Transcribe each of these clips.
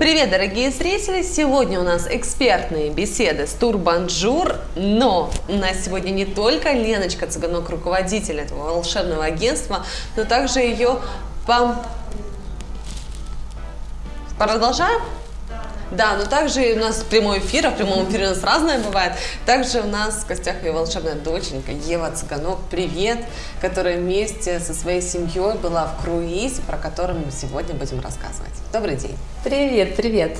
Привет, дорогие зрители! Сегодня у нас экспертные беседы с Турбонжур, но у нас сегодня не только Леночка Цыганок, руководитель этого волшебного агентства, но также ее пом... Продолжаем? Да, но также у нас прямой эфир, а в прямом эфире у нас разное бывает. Также у нас в гостях ее волшебная доченька Ева Цыганок, привет, которая вместе со своей семьей была в круизе, про который мы сегодня будем рассказывать. Добрый день. Привет, привет.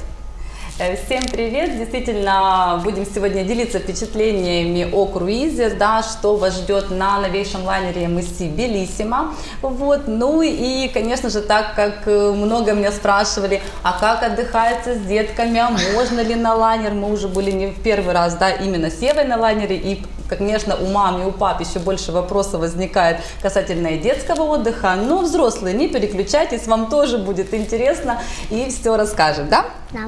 Э, всем привет! Действительно, будем сегодня делиться впечатлениями о круизе, да, что вас ждет на новейшем лайнере MSC Белиссимо. Вот. Ну и, конечно же, так как э, много меня спрашивали, а как отдыхается с детками, а можно ли на лайнер, мы уже были не в первый раз, да, именно с Евой на лайнере, и конечно, у мам и у пап еще больше вопросов возникает касательно детского отдыха, но взрослые, не переключайтесь, вам тоже будет интересно и все расскажем, да? Да.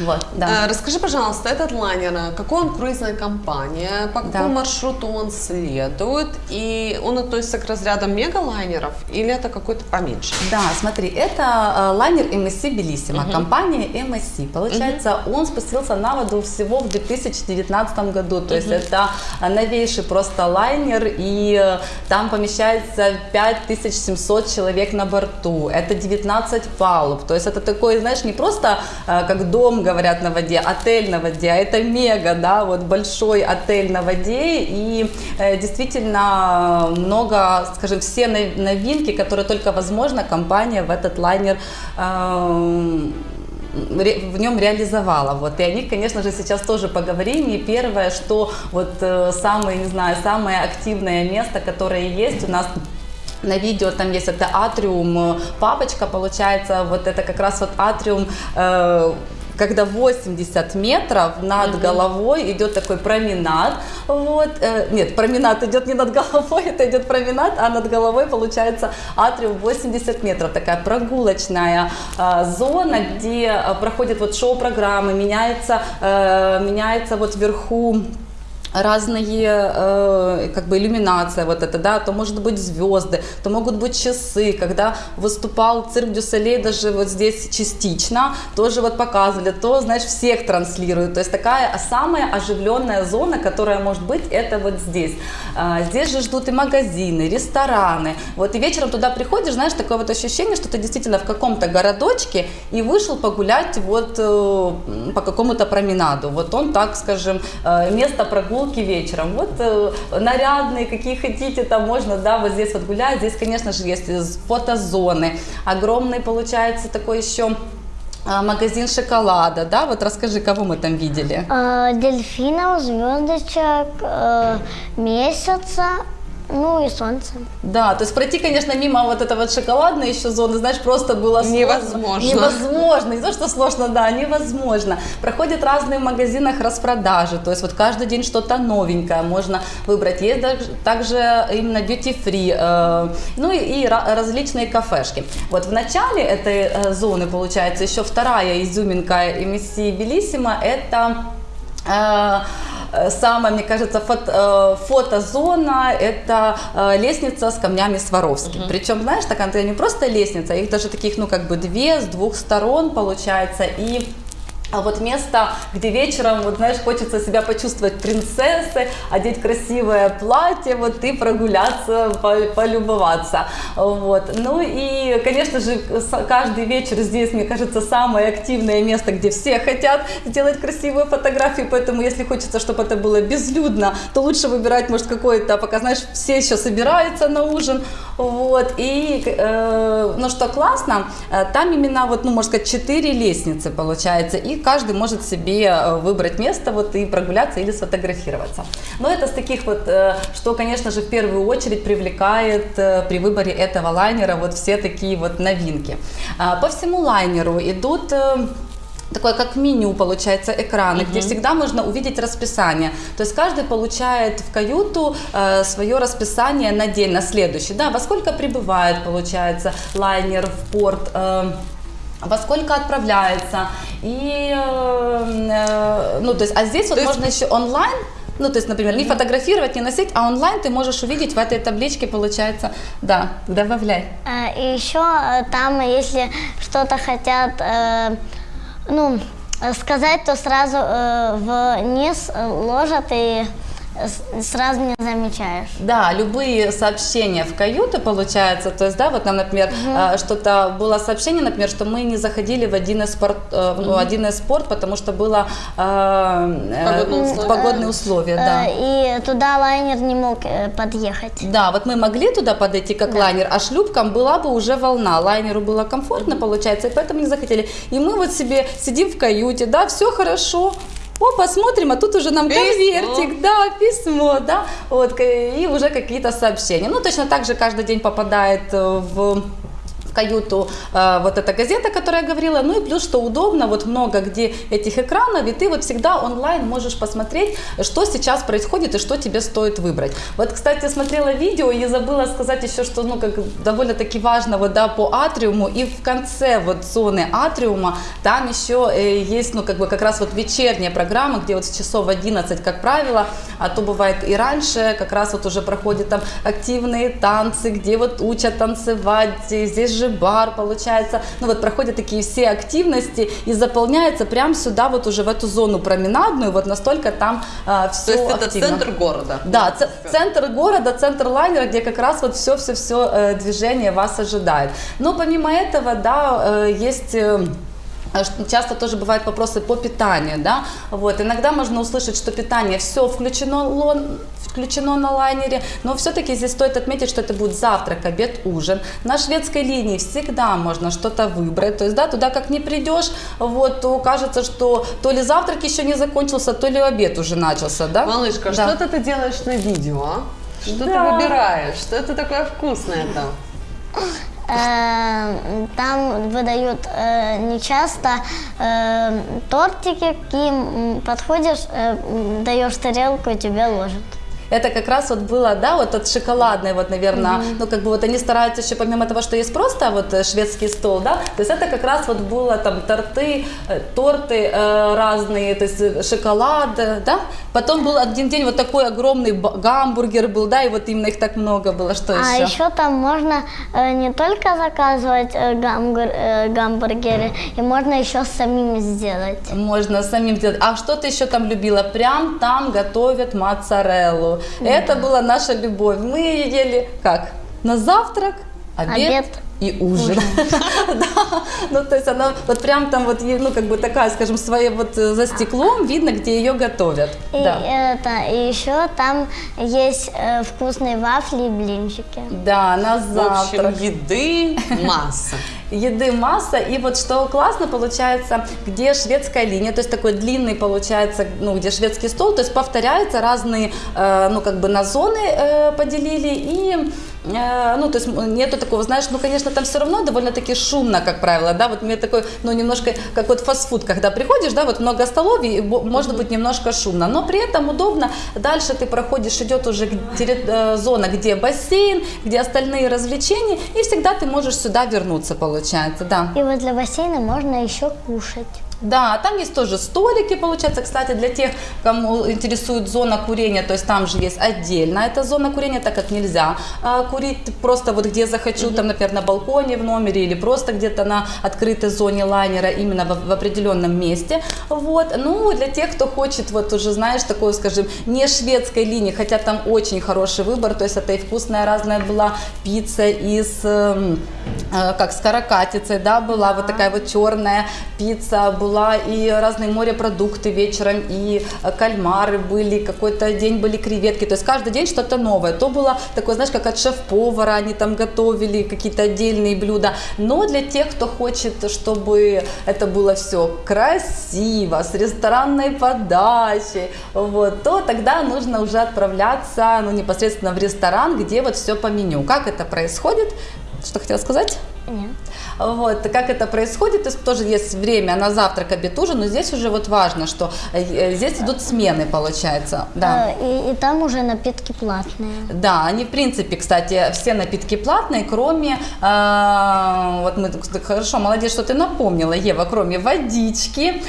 Вот, да. А, расскажи, пожалуйста, этот лайнер, какой он круизная компания, по какому да. маршруту он следует, и он относится к разряду мегалайнеров или это какой-то поменьше? Да, смотри, это э, лайнер MSC Белиссимо, угу. компания MSC. Получается, угу. он спустился на воду всего в 2019 году, то угу. есть это новейший просто лайнер, и э, там помещается 5700 человек на борту, это 19 палуб, то есть это такой, знаешь, не просто э, как дом, говорят, на воде, отель на воде, а это мега, да, вот большой отель на воде, и э, действительно много, скажем, все новинки, которые только возможно, компания в этот лайнер э, в нем реализовала. Вот. И о них, конечно же, сейчас тоже поговорим. И первое, что вот э, самое, не знаю, самое активное место, которое есть у нас на видео там есть это атриум э, папочка, получается, вот это как раз вот атриум э, когда 80 метров над угу. головой идет такой променад, вот, э, нет, променад идет не над головой, это идет променад, а над головой получается атриум 80 метров, такая прогулочная э, зона, где э, проходит вот шоу-программы, меняется, э, меняется вот вверху разные, э, как бы иллюминация вот это, да, то может быть звезды, то могут быть часы, когда выступал цирк Дюсалей даже вот здесь частично, тоже вот показывали, то, знаешь, всех транслируют, то есть такая самая оживленная зона, которая может быть, это вот здесь. А, здесь же ждут и магазины, рестораны, вот и вечером туда приходишь, знаешь, такое вот ощущение, что ты действительно в каком-то городочке и вышел погулять вот э, по какому-то променаду, вот он так, скажем, э, место прогулки прогулки вечером. Вот э, нарядные, какие хотите, там можно, да, вот здесь вот гулять. Здесь, конечно же, есть фотозоны. Огромный получается такой еще а, магазин шоколада, да? Вот расскажи, кого мы там видели? Э, дельфинов, звездочек, э, месяца, ну и солнце. Да, то есть пройти, конечно, мимо вот этого вот шоколадной еще зоны, знаешь, просто было невозможно. Сложно. Невозможно. Не то, что сложно, да, невозможно. Проходят разные в магазинах распродажи, то есть вот каждый день что-то новенькое можно выбрать. Есть также именно duty free, э, ну и, и различные кафешки. Вот в начале этой э, зоны, получается, еще вторая изюминка MSC Белиссимо, это Э, самая, мне кажется, фото, э, фотозона – это э, лестница с камнями Сваровски. Угу. Причем, знаешь, такая не просто лестница, их даже таких, ну, как бы две с двух сторон получается, и а вот место, где вечером, вот знаешь, хочется себя почувствовать принцессой, одеть красивое платье, вот и прогуляться, полюбоваться. Вот. Ну и, конечно же, каждый вечер здесь, мне кажется, самое активное место, где все хотят сделать красивую фотографию, поэтому если хочется, чтобы это было безлюдно, то лучше выбирать, может, какой-то, пока, знаешь, все еще собираются на ужин. Вот. И, э, ну что классно, э, там именно, вот, ну, можно сказать, четыре лестницы получается, и каждый может себе э, выбрать место вот и прогуляться или сфотографироваться. Но это с таких вот, э, что, конечно же, в первую очередь привлекает при выборе этого лайнера вот все такие вот новинки. А, по всему лайнеру идут такое как меню получается экраны, угу. где всегда можно увидеть расписание. То есть каждый получает в каюту э, свое расписание на день, на следующий. Да, во сколько прибывает, получается, лайнер в порт. Э, во сколько отправляется. И, э, э, ну, то есть, а здесь то вот есть... можно еще онлайн ну, то есть, например, не фотографировать, не носить, а онлайн ты можешь увидеть в этой табличке, получается, да, добавляй. А, и еще э, там, если что-то хотят э, ну, э, сказать, то сразу э, вниз э, ложат и сразу не замечаешь. Да, любые сообщения в каюты, получается, то есть, да, вот нам, например, э, что-то было сообщение, например, что мы не заходили в один из спорт, ну, один из спорт, потому что было э, э, Погодные условия. погодные условия, да. Э, И туда лайнер не мог э, подъехать. Да, вот мы могли туда подойти как лайнер, а шлюпкам была бы уже волна. Лайнеру было комфортно, получается, и поэтому не захотели. И мы вот себе сидим в каюте, да, все хорошо. О, посмотрим, а тут уже нам Письмо. конвертик, да, письмо, да, вот, и уже какие-то сообщения. Ну, точно так же каждый день попадает э, в каюту э, вот эта газета, которая я говорила, ну и плюс, что удобно, вот много где этих экранов, и ты вот всегда онлайн можешь посмотреть, что сейчас происходит и что тебе стоит выбрать. Вот, кстати, смотрела видео и забыла сказать еще, что, ну, как довольно-таки важно, вот, да, по атриуму, и в конце вот зоны атриума там еще э, есть, ну, как бы как раз вот вечерняя программа, где вот с часов 11, как правило, а то бывает и раньше, как раз вот уже проходят там активные танцы, где вот учат танцевать, здесь же бар получается, ну вот проходят такие все активности и заполняется прям сюда вот уже в эту зону променадную, вот настолько там все То есть это активно. центр города. Да, ц- центр города, центр лайнера, где как раз вот все-все-все движение вас ожидает. Но помимо этого, да, э, есть... а Часто тоже бывают вопросы по питанию, да, вот, иногда можно услышать, что питание все включено, лон- включено на лайнере, но все-таки здесь стоит отметить, что это будет завтрак, обед, ужин. На шведской линии всегда можно что-то выбрать, то есть, да, туда как не придешь, вот, то кажется, что то ли завтрак еще не закончился, то ли обед уже начался, да. Малышка, Да. что это ты делаешь на видео, а? Что ты Да. выбираешь? Что это такое вкусное там? Э, Там выдают э, нечасто э, тортики, к ним подходишь, даешь тарелку и тебе ложат. Это как раз вот было, да, вот от шоколадной, вот, наверное, ну, как бы вот они стараются еще, помимо того, что есть просто вот э, шведский стол, да, то есть это как раз вот было там торты, э, торты э, разные, то есть э, шоколад, да, потом был один день вот такой огромный гамбургер был, да, и вот именно их так много было, что А еще? еще там можно э, не только заказывать э, гамбур- э, гамбургеры, и можно еще самим сделать. Можно самим сделать. А что ты еще там любила? Прям там готовят моцареллу. Это была наша любовь. Мы ели как? На завтрак, обед, Обед. и ужин. Да. Ну, то есть она вот прям там вот, ну, как бы такая, скажем, своя вот э, за стеклом видно, где ее готовят. И, Да. это, и еще там есть э, вкусные вафли и блинчики. Да, на В завтрак. общем, еды масса. Еды масса. И вот что классно получается, где шведская линия, то есть такой длинный получается, ну, где шведский стол, то есть повторяются разные, э, ну, как бы на зоны э, поделили и ну, то есть нету такого, знаешь, ну, конечно, там все равно довольно-таки шумно, как правило, да, вот мне такой, ну, немножко, как вот фастфуд, когда приходишь, да, вот много столов, и может быть немножко шумно, но при этом удобно, дальше ты проходишь, идет уже э, зона, где бассейн, где остальные развлечения, и всегда ты можешь сюда вернуться, получается, да. И возле бассейна можно еще кушать. Да, там есть тоже столики, получается, кстати, для тех, кому интересует зона курения, то есть там же есть отдельно эта зона курения, так как нельзя а, курить. Просто вот где захочу, там, например, на балконе в номере или просто где-то на открытой зоне лайнера, именно в, в определенном месте, вот, ну, для тех, кто хочет, вот уже, знаешь, такой, скажем, не шведской линии, хотя там очень хороший выбор, то есть это и вкусная разная была пицца из, э, как с каракатицей, да, была вот такая вот черная пицца, была и разные морепродукты вечером, и э, кальмары были, какой-то день были креветки, то есть каждый день что-то новое. То было такое, знаешь, как от шеф-повара они там готовили какие-то отдельные блюда. Но для тех, кто хочет, чтобы это было все красиво, с ресторанной подачей, вот, то тогда нужно уже отправляться ну, непосредственно в ресторан, где вот все по меню. Как это происходит? Что хотела сказать? Вот, как это происходит, то есть тоже есть время на завтрак, обед, ужин, но здесь уже вот важно, что э, здесь идут смены, получается, да. Э, И, и там уже напитки платные. Да, они в принципе, кстати, все напитки платные, кроме, э, вот мы, хорошо, молодец, что ты напомнила, Ева, кроме водички,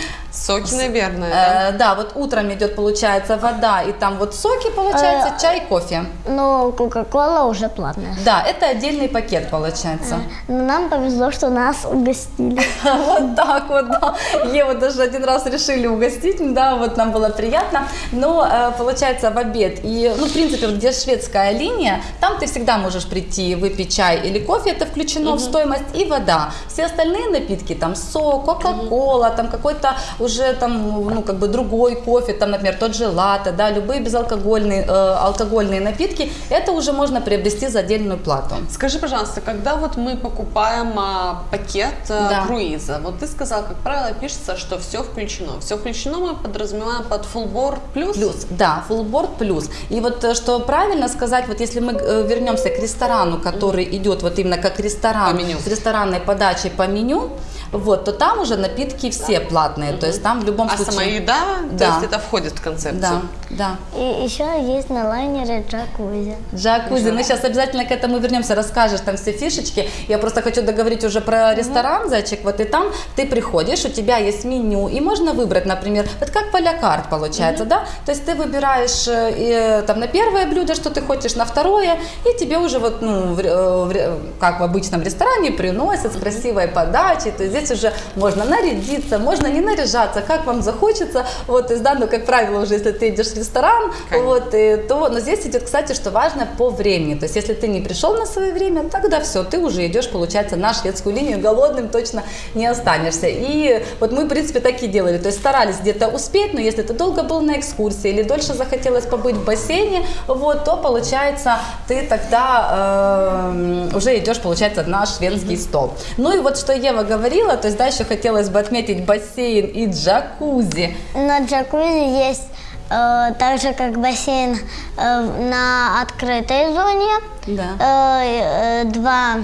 Соки, наверное, да? Э, да, вот утром идет, получается, вода, и там вот соки, получается, Э, чай, кофе. Но Кока-Кола уже платная. Да, это отдельный пакет, получается. Но нам повезло, что нас угостили. Вот так вот, да. Еву даже один раз решили угостить, да, вот нам было приятно. Но э, получается в обед и, ну, в принципе, вот где шведская линия, там ты всегда можешь прийти выпить чай или кофе, это включено в стоимость, и вода. Все остальные напитки, там сок, кока-кола, там какой-то уже там, ну, как бы другой кофе, там, например, тот же латте, да, любые безалкогольные э, алкогольные напитки, это уже можно приобрести за отдельную плату. Скажи, пожалуйста, когда вот мы покупаем а, пакет а, Да. круиза, вот ты сказал, как правило, пишется, что все включено. Все включено мы подразумеваем под board плюс. Плюс, да, фуллборд плюс. И вот э, что правильно сказать, вот если мы э, вернемся к ресторану, который идет вот именно как ресторан, с ресторанной подачей по меню, вот, то там уже напитки все платные, то есть там в любом А случае... сама еда, Да. то есть это входит в концепцию. Да, да. И еще есть на лайнере джакузи. Джакузи. Мы сейчас обязательно к этому вернемся, расскажешь там все фишечки. Я просто хочу договорить уже про ресторан, зайчик. Вот и там ты приходишь, у тебя есть меню, и можно выбрать, например, вот как полякарт получается, да? То есть ты выбираешь э, и, там на первое блюдо, что ты хочешь, на второе, и тебе уже вот, ну, в э, в как в обычном ресторане приносят с красивой подачей. То есть здесь уже можно нарядиться, можно не наряжаться, как вам захочется. Вот, то есть, да, ну, как правило, уже если ты идешь в ресторан, Конечно. вот, и то, но здесь идет, кстати, что важно по времени. То есть, если ты не пришел на свое время, тогда все, ты уже идешь, получается, на шведскую линию, голодным точно не останешься. И вот мы, в принципе, так и делали. То есть, старались где-то успеть, но если ты долго был на экскурсии или дольше захотелось побыть в бассейне, вот, то, получается, ты тогда э, уже идешь, получается, на шведский стол. Ну и вот, что Ева говорила, то есть, да, еще хотелось бы отметить бассейн и джакузи. На джакузи есть э, так же, как бассейн э, на открытой зоне. Да. Э, э, два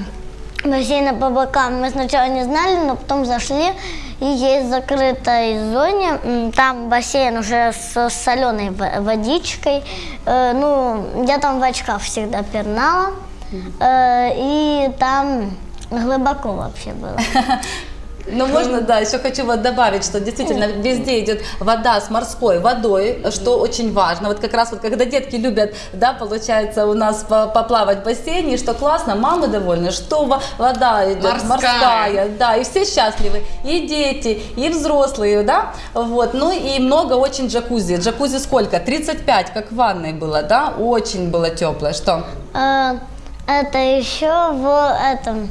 бассейна по бокам. Мы сначала не знали, но потом зашли. И есть в закрытой зоне, там бассейн уже с соленой во- водичкой. Э, ну, я там в очках всегда пернала. Э, и там глубоко вообще было. Ну, можно, да, еще хочу вот добавить, что действительно везде идет вода с морской водой, что очень важно. Вот как раз вот когда детки любят, да, получается, у нас по- поплавать в бассейне, что классно, мамы довольны, что во- вода идет Морская. морская, да, и все счастливы, и дети, и взрослые, да, вот, ну и много очень джакузи. Джакузи сколько? 35, как в ванной было, да, очень было теплое, что? Э, Это еще в этом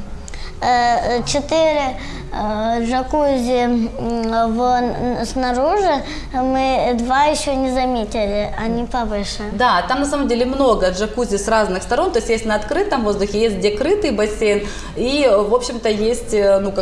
э, четыре э, джакузи в, снаружи мы два еще не заметили, они повыше. Да, там на самом деле много джакузи с разных сторон, то есть есть на открытом воздухе, есть где крытый бассейн, и, в общем-то, есть э, ну,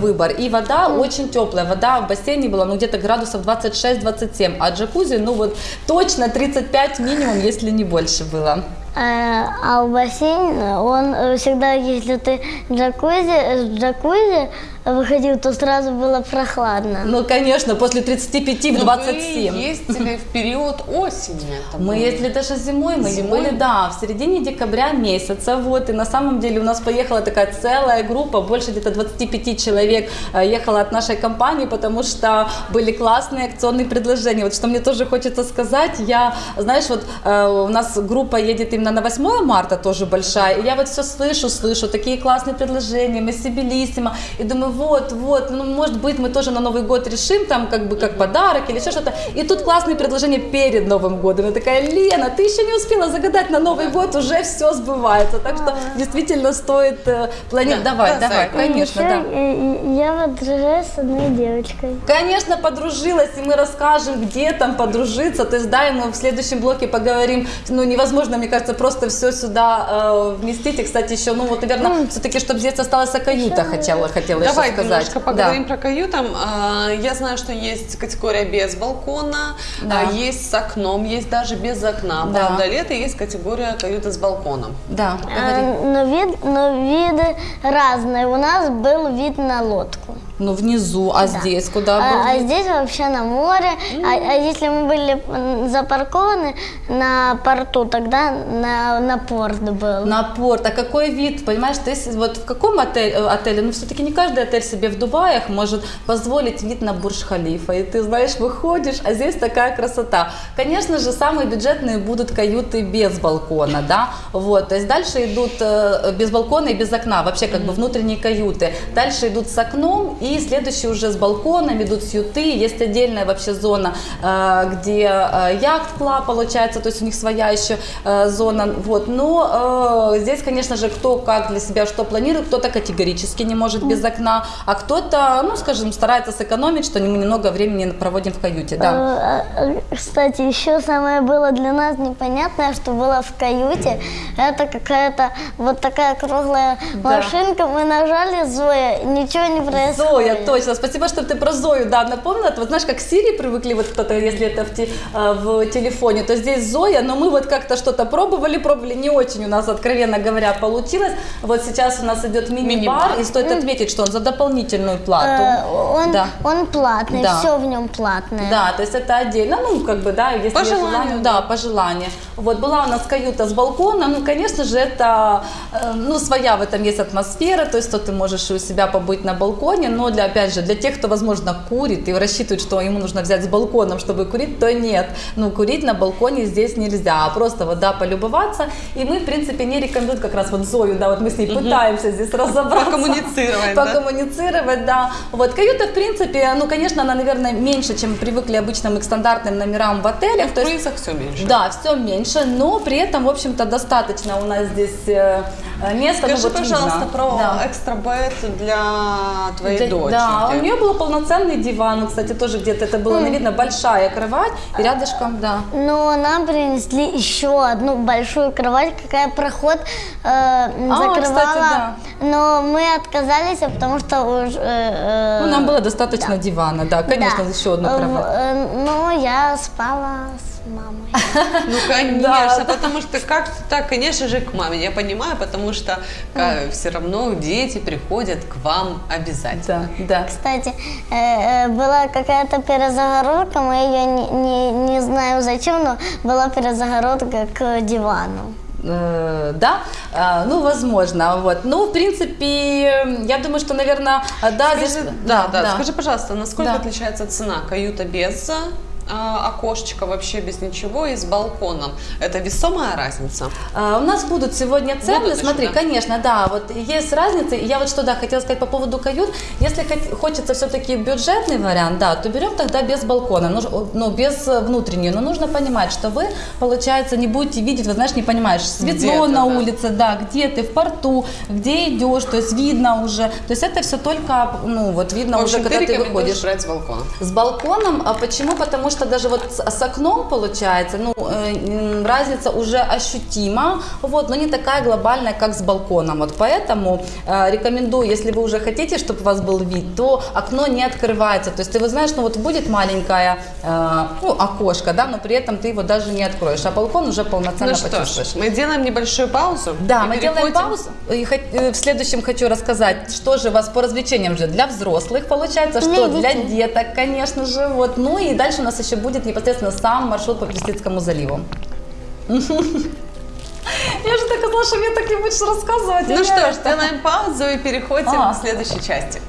выбор. И вода очень теплая, вода в бассейне была ну, где-то градусов 26-27, а джакузи, ну вот точно 35 минимум, если не больше было. Э, А в бассейн, он э, всегда, если ты джакузи, с джакузи выходил, то сразу было прохладно. Ну, конечно, после 35 в Но 27. Вы ездили в период осени. Мы было. ездили даже зимой, мы Зимой? были, да, в середине декабря месяца, вот, и на самом деле у нас поехала такая целая группа, больше где-то 25 человек э, ехала от нашей компании, потому что были классные акционные предложения. Вот что мне тоже хочется сказать, я, знаешь, вот э, у нас группа едет именно на 8 марта, тоже большая, и я вот все слышу, слышу, такие классные предложения, мы Белиссимо, и думаю, вот, вот, ну, может быть, мы тоже на Новый год решим, там, как бы, как подарок или еще что-то, и тут классные предложения перед Новым годом, я такая, Лена, ты еще не успела загадать на Новый год, уже все сбывается, так что действительно стоит э, планировать, Да, давай, да, давай, конечно, да. Я вот дружу с одной девочкой. Конечно, подружилась, и мы расскажем, где там подружиться. То есть, да, и мы в следующем блоке поговорим. Ну, невозможно, мне кажется, просто все сюда э, вместить. И, кстати, еще, ну, вот, наверное, все-таки, чтобы здесь осталась каюта, хотела, хотела еще Давай сказать. немножко поговорим Да. про каютам. А, Я знаю, что есть категория без балкона, Да. а, есть с окном, есть даже без окна. Да. Правда, лето есть категория каюты с балконом. Да, говори. Э, Но, вид, но виды разные. У нас был вид на лодку. Ну, внизу, а здесь куда А, а здесь вообще на море. А, а если мы были запаркованы на порту, тогда на, на порт был. На порт. А какой вид? Понимаешь, ты вот в каком отель, э, отеле? Ну, все-таки не каждый отель себе в Дубаях может позволить вид на Бурж-Халифа. И ты, знаешь, выходишь, а здесь такая красота. Конечно же, самые бюджетные будут каюты без балкона, да? Вот, то есть дальше идут э, без балкона и без окна, вообще как бы внутренние каюты. Дальше идут с окном и следующие уже с балконом, идут сьюты. Есть отдельная вообще зона, э, где э, яхт-клаб получается, то есть у них своя еще э, зона. Вот. Но здесь, конечно же, кто как для себя что планирует, кто-то категорически не может без окна, а кто-то, ну, скажем, старается сэкономить, что мы немного времени проводим в каюте. Да. Кстати, еще самое было для нас непонятное, что было в каюте. Это какая-то вот такая круглая Да. машинка. Мы нажали Зоя, ничего не происходит. Зоя, точно. Спасибо, что ты про Зою, да, напомнила. Вот знаешь, как Сири привыкли, вот кто-то, если это в, те- э, в телефоне, то здесь Зоя, но мы вот как-то что-то пробовали, пробовали, не очень у нас, откровенно говоря, получилось. Вот сейчас у нас идет мини-бар, и стоит отметить, что он за дополнительную плату. Э, Он, Да. он платный, Да. все в нем платное. Да, то есть это отдельно, ну, как бы, да, если По желанию, да. да, по желанию. Вот, была у нас каюта с балконом, ну, конечно же, это, э, ну, своя в этом есть атмосфера, то есть, то ты можешь у себя побыть на балконе, но для, опять же, для тех, кто, возможно, курит и рассчитывает, что ему нужно взять с балконом, чтобы курить, то нет. Ну, курить на балконе здесь нельзя, а просто вот, да, полюбоваться. И мы, в принципе, не рекомендуем как раз вот Зою, да, вот мы с ней пытаемся здесь разобраться. Покоммуницировать, да? Покоммуницировать, да. Вот, каюта, в принципе, ну, конечно, она, наверное, меньше, чем привыкли обычно мы к стандартным номерам в отелях. В круизах все меньше. да, все меньше, но при этом, в общем-то, достаточно у нас здесь э, места. ну, Скажи, вот пожалуйста, видно. про Да. экстра бед для твоей Да, дочери. Да, у нее был полноценный диван, ну, кстати, тоже где-то это было, видно, большая кровать, и рядышком, да. Но нам принесли еще одну большую кровать, какая проход э, закрывала. кстати, да. Но мы отказались, потому что уже... э, Ну, нам было достаточно дивана, да, конечно, да. еще одну Э, кровать. э, Но я спала с мамой. Ну, конечно, Да. потому что как так, конечно же, к маме. Я понимаю, потому что все равно дети приходят к вам обязательно. Да, да. Кстати, э, э, была какая-то перезагородка, мы ее не, не, знаю зачем, но была перезагородка к дивану. Э, да, ну, возможно, вот. Ну, в принципе, я думаю, что, наверное, да, Скажи, здесь... да, да, Скажи, пожалуйста, насколько Да. отличается цена каюта без а, окошечка, вообще без ничего и с балконом? Это весомая разница? А, У нас будут сегодня цены, Будут еще, смотри, да? конечно, да, вот есть разница. Я вот что, да, хотела сказать по поводу кают. Если хочется все-таки бюджетный вариант, да, то берем тогда без балкона, ну, ж- ну, без э, внутреннюю. Но нужно понимать, что вы, получается, не будете видеть, вот знаешь, не понимаешь, светло на да. улице, да, где ты, в порту, где идешь, то есть видно уже. То есть это все только, ну, вот видно В уже, общем, когда ты ты выходишь. брать с балкона. С балконом, а почему? Потому что даже вот с, с окном получается, ну, э, разница уже ощутима, вот, но не такая глобальная, как с балконом. Вот поэтому э, рекомендую, если вы уже хотите, чтобы у вас был вид, то окно не открывается. То есть ты вот знаешь, ну вот будет маленькое э, ну, окошко, да, но при этом ты его даже не откроешь, а балкон уже полноценно Ну что ж, почувствуешь. мы делаем небольшую паузу. Да, мы делаем переходим- паузу. И хот- э, в следующем хочу рассказать, что же у вас по развлечениям же для взрослых получается, что Для для деток, конечно же. Вот. Ну и дальше у нас еще будет непосредственно сам маршрут по Персидскому заливу. Я же так знала, что мне так не будешь рассказывать. Ну что ж, делаем паузу и переходим А. к следующей части.